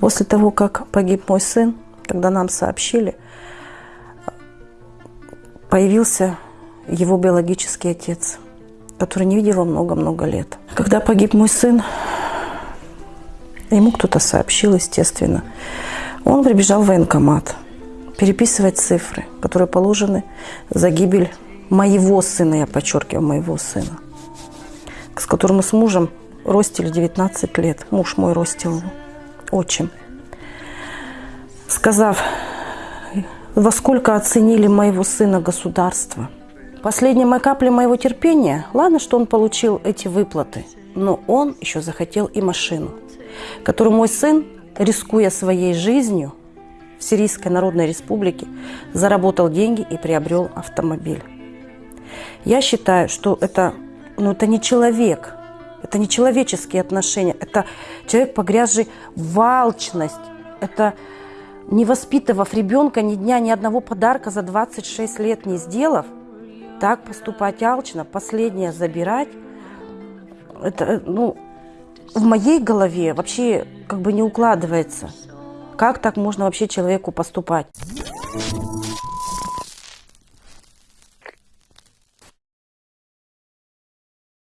После того, как погиб мой сын, когда нам сообщили, появился его биологический отец, который не видел его много-много лет. Когда погиб мой сын, ему кто-то сообщил, естественно. Он прибежал в военкомат переписывать цифры, которые положены за гибель моего сына, я подчеркиваю, моего сына, с которым мы с мужем ростили 19 лет. Муж мой ростил его, отчим. Сказав, во сколько оценили моего сына государство. Последняя моя капля моего терпения, ладно, что он получил эти выплаты, но он еще захотел и машину, которую мой сын, рискуя своей жизнью, в Сирийской Народной Республике заработал деньги и приобрел автомобиль. Я считаю, что это, ну, это не человек, это не человеческие отношения, это человек, погрязший в алчность, это не воспитывав ребенка ни дня, ни одного подарка за 26 лет не сделав, так поступать алчно, последнее забирать, это, ну, в моей голове вообще как бы не укладывается. Как так можно вообще человеку поступать?